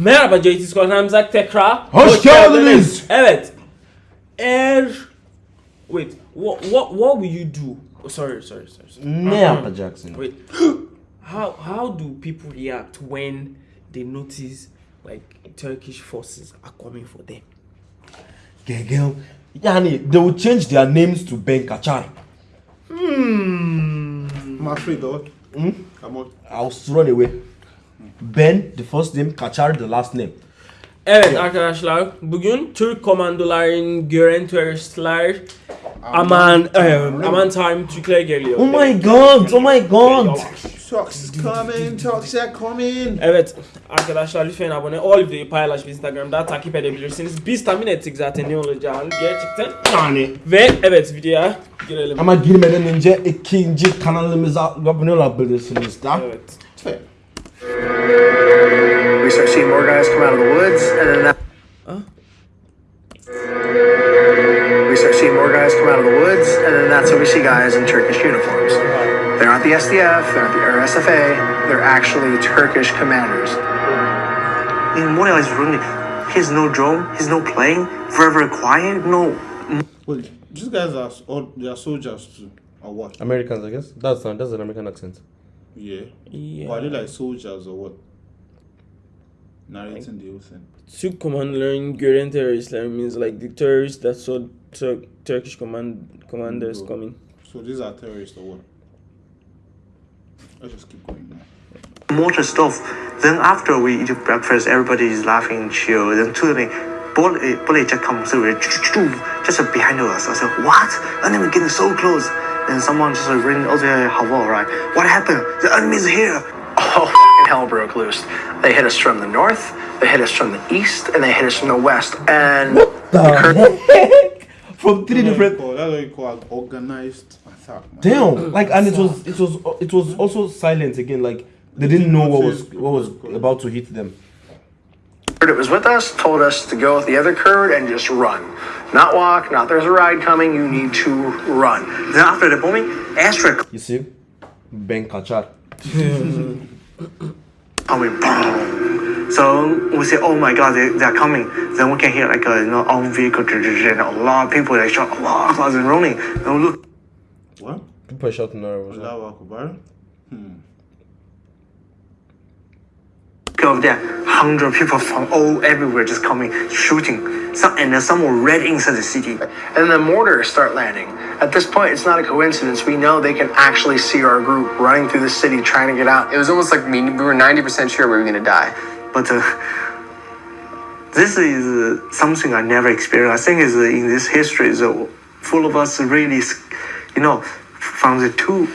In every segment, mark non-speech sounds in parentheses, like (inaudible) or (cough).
Merhaba JT Skor Hamzak tekrar. Hoş geldiniz. Evet. Er Wait, what what what will you do? Oh, sorry, sorry, sorry. sorry. Ne yapacaksın? Wait. (gasps) how how do people react when they notice like Turkish forces are coming for them? Gegel. Yani they will change their names to Ben Kachar. Hmm. I'm afraid though. Hmm? Come on. I'll run away. Ben the first name, Kachar the last name. Evet arkadaşlar bugün Türk komandoların gören teröristler aman em, aman tanrım Türkler geliyor. Oh my god, oh my god. Talks is coming, talks are coming. Evet arkadaşlar lütfen abone ol videoyu paylaş Instagram'da takip edebilirsiniz. Biz tahmin ettik zaten ne olacağını gerçekten. Yani. Ve evet videoya girelim. Ama girmeden önce ikinci kanalımıza abone olabilirsiniz da. Evet. Fair. We start seeing more guys come out of the woods, and then that. We start seeing more guys come out of the woods, and then that's when we see guys in Turkish uniforms. They're not the SDF, they're not the RSFA, they're actually Turkish commanders. In Moria is running. He's no drone. He's no plane. Forever quiet. No. Well, these guys are all they are soldiers too, or what? Americans I guess. That's, that's an American accent. Yeah. Yeah. Or are they like soldiers or what? Narrating the whole thing. Türk komandoların gören teröristler means like the terrorists that saw Tur- Turkish command commanders Bro. coming. So these are terrorists or what? Let's just keep going now. Mortar stuff. Then after we eat breakfast, everybody is laughing, chill. Then suddenly, bullet, bullet just comes through, just behind us. I said, what? Enemy getting so close. Then someone just ring, oh, the Havo, right? What happened? The enemy's here. Oh, fucking hell broke loose. They hit us from the north, they hit us from the east, and they hit us from the west. And What the heck? (laughs) From three different. Oh, that's what you call organized attack. Man. Damn. Like and it was it was it was also silent again. Like they didn't know what was what was about to hit them. It was with us, told us to go with the other Kurd and just run. Not walk, not there's a ride coming, you need to run. Then after the bombing, airstrike (laughs) You see? Ben Kachar. (laughs) coming, boom. So we say, oh my god, they, they're coming. Then we can hear like a you know, on vehicle, and a lot of people like shout, Allah Akbar, and running. And we look, What? People are shouting out. Allahu Akbar. Hmm. Over there, hundred people from all everywhere just coming, shooting. Some and then some were red inside the city. And the mortars start landing. At this point, it's not a coincidence. We know they can actually see our group running through the city trying to get out. It was almost like we, we were 90% sure we were gonna die. But uh, this is uh, something I never experienced. I think is uh, in this history is uh, full of us really, s- you know, from the two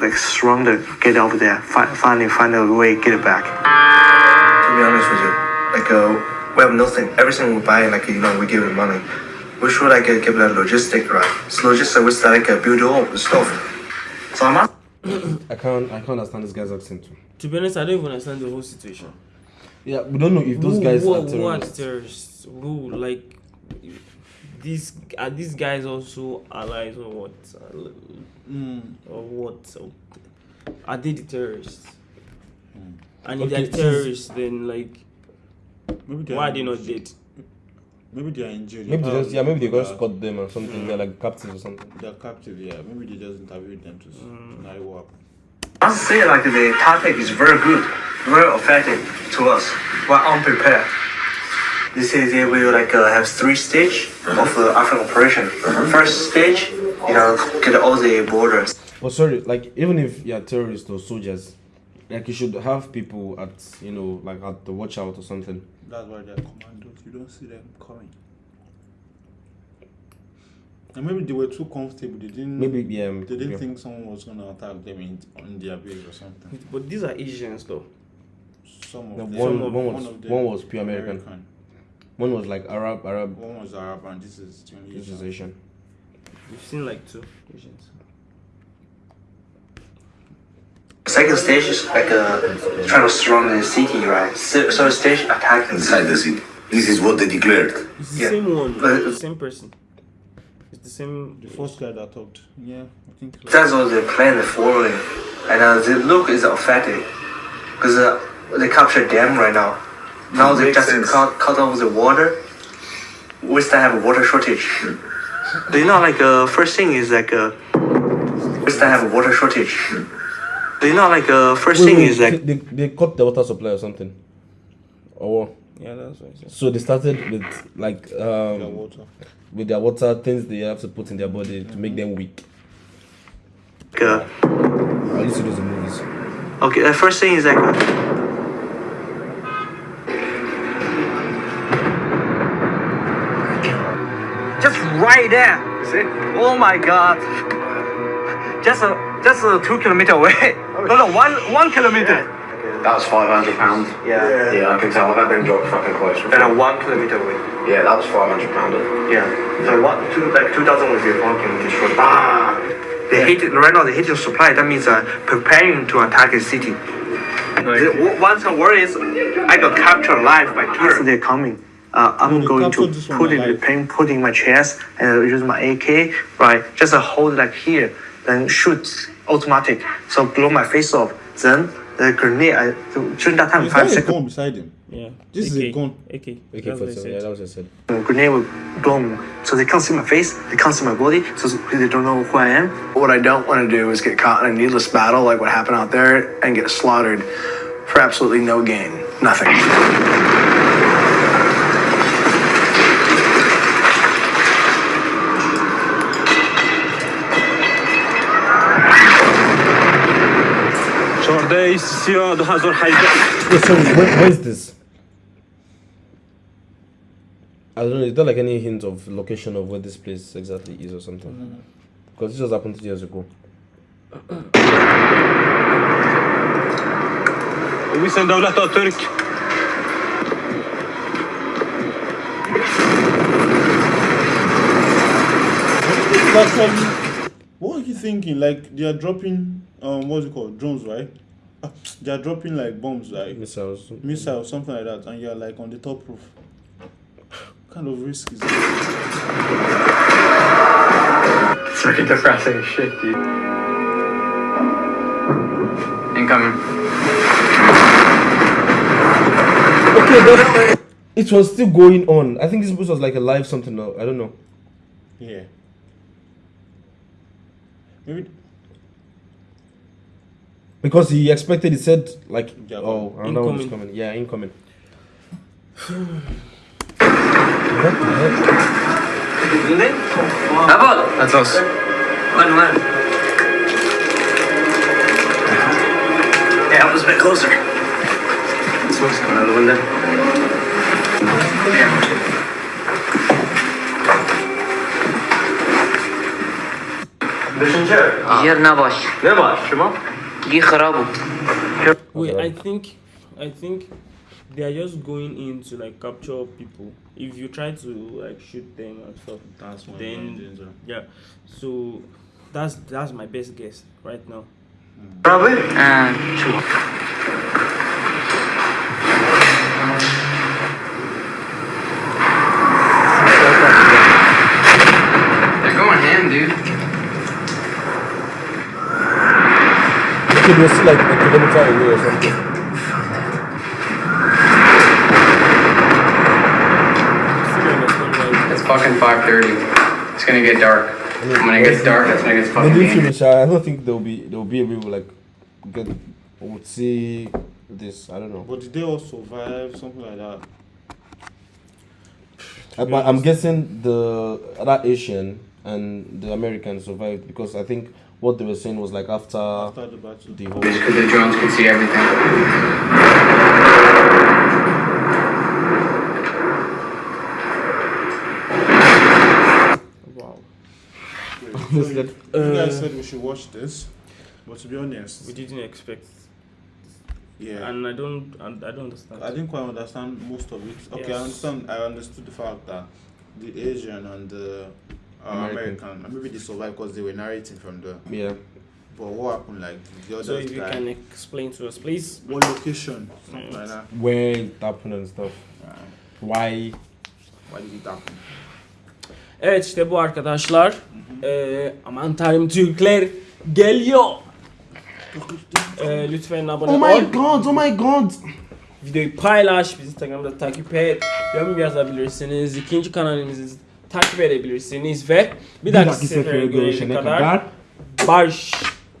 like strong to get over there, fi- finally find a way get it back. To be honest with you, like uh, we have nothing. Everything we buy, like you know, we give it money. We should like uh, give it a logistic, right? It's logistic. We start like uh, build all the stuff. So I'm asking. I can't I can't understand this guy's accent too. To be honest, I don't even understand the whole situation. Yeah, we don't know if those Who- guys who, are who are terrorists. terrorists? Who like these are these guys also allies or what? Mm. Or what? Or- are they the terrorists? And if Okay, they're this is- terrorists, then like Maybe they why are are they not injured. dead? Maybe they are injured. Maybe they have just yeah, maybe they people just caught them or something. They're hmm. like captives or something. They're captive, yeah. Maybe they just interviewed them to, s- to hmm. know what happened. I must say, like the tactic is very good, very effective to us. We're unprepared. They say they will like uh, have three stage of the Afrin operation. First stage, you know, get all the borders. But sorry, like even if you're terrorists or soldiers, like you should have people at you know like at the watch out or something. That's why they're commandos. You don't see them coming. And maybe they were too comfortable. They didn't. Maybe yeah. They didn't yeah. think someone was gonna attack them in on their base or something. But these are Asians though. Some of The them. one, Some of- one was of them one was pure American. One was like Arab Arab. One was Arab and this is This is Asian. Asian. We've seen like two Asians. Second stage is like a trying to surround the city, right? So, so stage attack inside the city. This is what they declared. It's the Yeah. same one, But- the same person. It's the same. The first guy that talked. Yeah, I think. so. That's what they plan following, and uh, the look is effective because uh, they captured them right now. Now they just sense. cut, cut off the water. We still have a water shortage. Do you know like uh, first thing is like uh, we still have a water shortage. Do you know like uh, first Wait, thing wait, is like they, they cut the water supply or something. Or what? Yeah, that's what I said. So they started with like um, Yeah, water. with their water things they have to put in their body to make them weak. uh, I used to do the movies. okay, the first thing is like just right there. See? Oh my god. Just a just a two kilometer away. (laughs) No, no, one one kilometer. That was five hundred pounds. Yeah. Yeah, I can tell. I've been dropped fucking close. And a one kilometer away. Yeah, that was five hundred pounder. Yeah. So what? two, like 2,000 with your one kilometer short. Ah. They hit it, right now they hit your supply. That means uh, preparing to attack a city. The, w- once the war is, I got captured alive by terror. They're coming. Uh, I'm going to captured this one put it in the alive. plane, put in my chest, and use my AK, right? Just hold like here, then shoot automatic. So blow my face off. Then the grenade, I, during that time, Is five that a seconds. gun beside him? Yeah. This is a gun. AK. Okay, That's what I for said. yeah, that was what I said. The grenade will blow me. So they can't see my face, they can't see my body, so they don't know who I am. What I don't want to do is get caught in a needless battle like what happened out there and get slaughtered for absolutely no gain. Nothing. Yeah, so where, where is this? I don't know. Is there like any hint of location of where this place exactly is or something? Because this just happened two years ago. That's probably. Um, what are you thinking? Like they are dropping um what's it called? Drones, right? Ah, They are dropping like bombs, like Missiles. missiles, something like that, and you're like on the top roof. What kind of risk is that? It's very depressing shit, dude. Incoming. Okay, that, it was still going on. I think this was like a live something. now. I don't know. Yeah. Maybe Because he expected, he said like, Yeah, oh, another one is incoming. coming. Yeah, incoming. what the heck? That's us. One, one. Yeah, help us a bit closer. Smoke's coming out of the window. Yer nabaş. Ne var? Şuma? Gi kharabu. Wait, I think, I think they are just going in to like capture people. If you try to like shoot them and stuff, that's then yeah. So that's that's my best guess right now. Probably. Ha. Uh, They're going ham, dude. Okay, they were still like a kilometer away or something. Still understand why- It's fucking 5:30. It's gonna get dark. And when it gets dark, that's when it gets They fucking didn't finish. I don't think they'll be they'll be able to like get would see this. I don't know. But did they all survive? Something like that. Uh, I, I'm guessing the other Asian and the American survived because I think what they were saying was like after After the battle. the whole. Because the drones can see everything. Wow. So you, (laughs) you guys Uh, said we should watch this, but to be honest, We didn't expect, yeah, and I don't, and I don't understand. I didn't quite understand most of it. Okay, I Yes. understand. I understood the fact that the Asian and the uh, American. American, maybe they survived because they were narrating from the. Yeah. But what happened? Like the other So if you guy, can explain to us, please. what location? Something like that. Where it happened and stuff. Right. Why? Why did it happen? Evet işte bu arkadaşlar. Eee aman tanrım Türkler geliyor. Eee lütfen abone Oh ol. my god! Oh my god! videoyu paylaş. Bizi Instagram'da takip et. Yorum yazabilirsiniz. İkinci kanalımızı takip edebilirsiniz ve bir, Bir dahaki dahaki sefere görüşene kadar kadar barış.